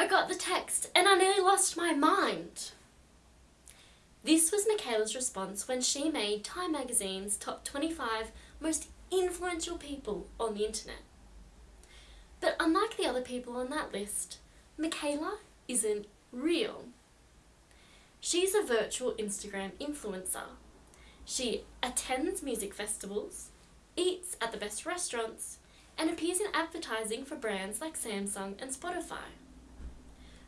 I got the text and I nearly lost my mind. This was Miquela's response when she made Time magazine's top 25 most influential people on the internet. But unlike the other people on that list, Miquela isn't real. She's a virtual Instagram influencer. She attends music festivals, eats at the best restaurants, and appears in advertising for brands like Samsung and Spotify.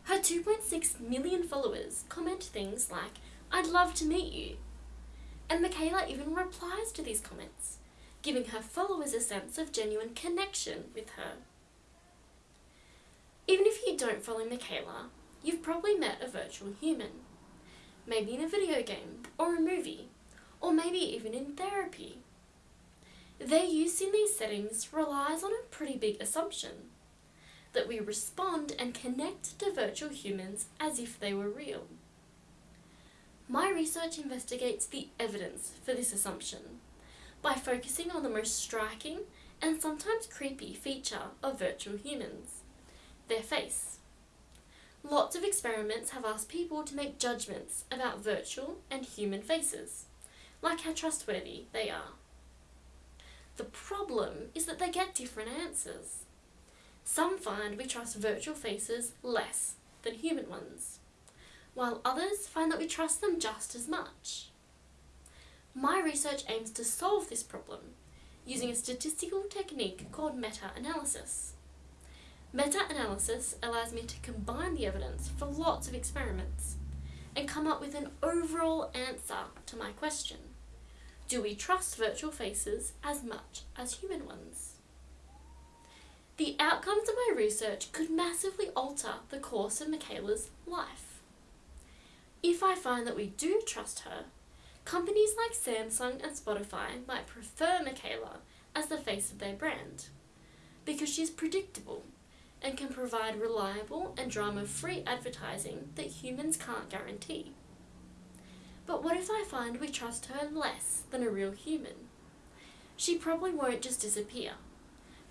Her 2.6 million followers comment things like, I'd love to meet you. And Miquela even replies to these comments, giving her followers a sense of genuine connection with her. Even if you don't follow Miquela, you've probably met a virtual human. Maybe in a video game, or a movie, or maybe even in therapy. Their use in these settings relies on a pretty big assumption that we respond and connect to virtual humans as if they were real. My research investigates the evidence for this assumption by focusing on the most striking and sometimes creepy feature of virtual humans their face. Lots of experiments have asked people to make judgments about virtual and human faces, like how trustworthy they are. The problem is that they get different answers. Some find we trust virtual faces less than human ones, while others find that we trust them just as much. My research aims to solve this problem using a statistical technique called meta-analysis. Meta-analysis allows me to combine the evidence for lots of experiments and come up with an overall answer to my question. Do we trust virtual faces as much as human ones? The outcomes of my research could massively alter the course of Miquela's life. If I find that we do trust her, companies like Samsung and Spotify might prefer Miquela as the face of their brand because she's predictable and can provide reliable and drama-free advertising that humans can't guarantee. But what if I find we trust her less than a real human? She probably won't just disappear,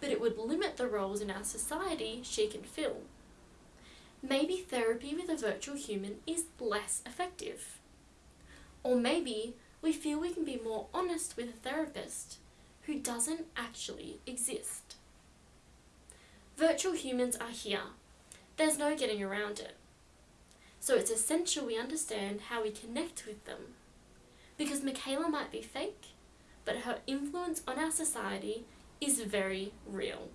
but it would limit the roles in our society she can fill. Maybe therapy with a virtual human is less effective. Or maybe we feel we can be more honest with a therapist who doesn't actually exist. Virtual humans are here. There's no getting around it. So it's essential we understand how we connect with them. Because Miquela might be fake, but her influence on our society is very real.